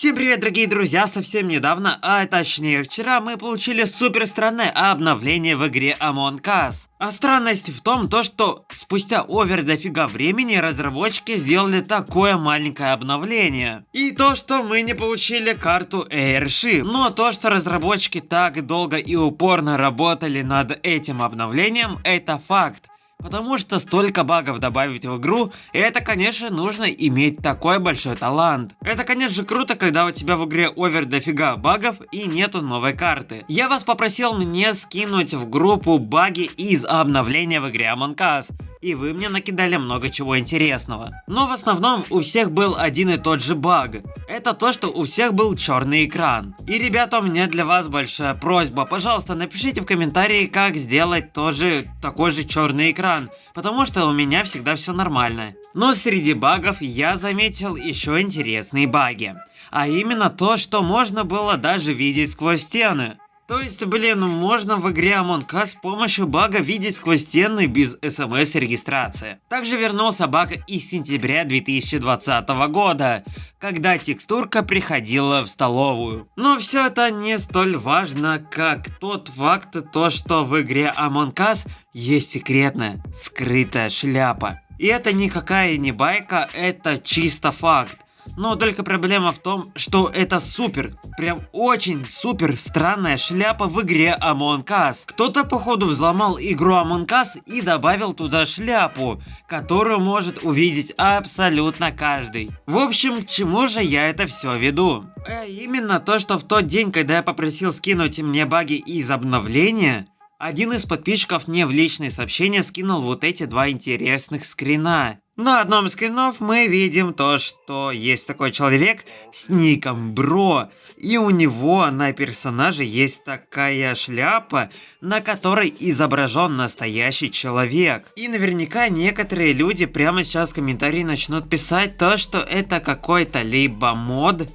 Всем привет, дорогие друзья! Совсем недавно, а точнее вчера, мы получили супер странное обновление в игре Among Us. А странность в том, то, что спустя овер дофига времени разработчики сделали такое маленькое обновление. И то, что мы не получили карту Airship. Но то, что разработчики так долго и упорно работали над этим обновлением, это факт. Потому что столько багов добавить в игру, и это конечно нужно иметь такой большой талант. Это конечно круто, когда у тебя в игре овер дофига багов и нету новой карты. Я вас попросил мне скинуть в группу баги из обновления в игре Among Us и вы мне накидали много чего интересного. Но в основном у всех был один и тот же баг. Это то, что у всех был черный экран. И ребята, у меня для вас большая просьба. Пожалуйста, напишите в комментарии, как сделать тоже такой же черный экран. Потому что у меня всегда все нормально. Но среди багов я заметил еще интересные баги. А именно то, что можно было даже видеть сквозь стены. То есть, блин, можно в игре Among Us с помощью бага видеть сквозь стены без смс-регистрации. Также вернулся баг из сентября 2020 года, когда текстурка приходила в столовую. Но все это не столь важно, как тот факт, то что в игре Among Us есть секретная, скрытая шляпа. И это никакая не байка, это чисто факт. Но только проблема в том, что это супер, прям очень супер странная шляпа в игре Among Us. Кто-то походу взломал игру Among Us и добавил туда шляпу, которую может увидеть абсолютно каждый. В общем, к чему же я это все веду? Э, именно то, что в тот день, когда я попросил скинуть мне баги из обновления, один из подписчиков мне в личные сообщения скинул вот эти два интересных скрина. На одном из скринов мы видим то, что есть такой человек с ником Бро. И у него на персонаже есть такая шляпа, на которой изображен настоящий человек. И наверняка некоторые люди прямо сейчас в комментарии начнут писать то, что это какой-то либо мод,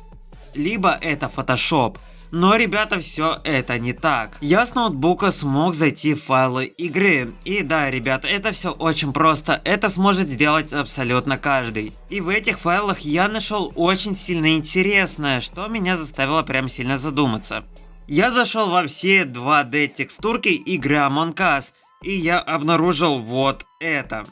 либо это фотошоп. Но, ребята, все это не так. Я с ноутбука смог зайти в файлы игры. И да, ребята, это все очень просто. Это сможет сделать абсолютно каждый. И в этих файлах я нашел очень сильно интересное, что меня заставило прям сильно задуматься. Я зашел во все 2D текстурки игры Among Us, и я обнаружил вот это.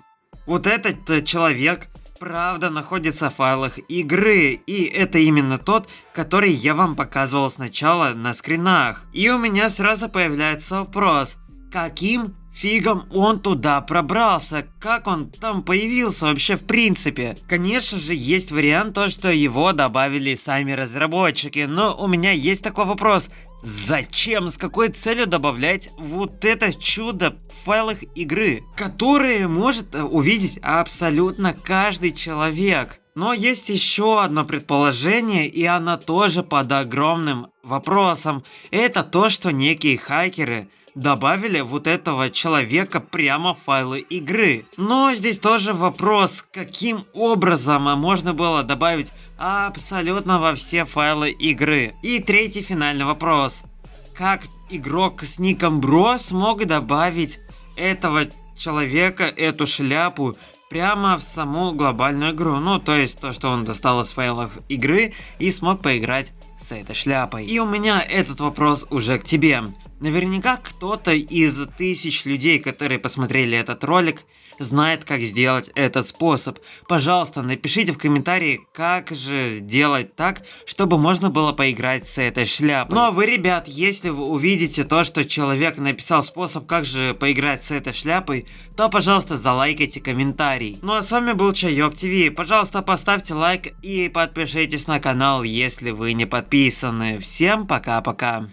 Вот этот человек правда находится в файлах игры, и это именно тот, который я вам показывал сначала на скринах. И у меня сразу появляется вопрос, каким фигом он туда пробрался, как он там появился вообще в принципе. Конечно же есть вариант то, что его добавили сами разработчики, но у меня есть такой вопрос, Зачем, с какой целью добавлять вот это чудо в файлах игры, которые может увидеть абсолютно каждый человек? Но есть еще одно предположение, и оно тоже под огромным вопросом. Это то, что некие хакеры добавили вот этого человека прямо в файлы игры. Но здесь тоже вопрос, каким образом можно было добавить абсолютно во все файлы игры. И третий финальный вопрос. Как игрок с ником Бро смог добавить этого человека, эту шляпу прямо в саму глобальную игру. Ну, то есть то, что он достал из файлов игры и смог поиграть с этой шляпой. И у меня этот вопрос уже к тебе. Наверняка кто-то из тысяч людей, которые посмотрели этот ролик, знает, как сделать этот способ. Пожалуйста, напишите в комментарии, как же сделать так, чтобы можно было поиграть с этой шляпой. Ну а вы, ребят, если вы увидите то, что человек написал способ, как же поиграть с этой шляпой, то, пожалуйста, залайкайте комментарий. Ну а с вами был Чайок ТВ. Пожалуйста, поставьте лайк и подпишитесь на канал, если вы не подписаны. Всем пока-пока.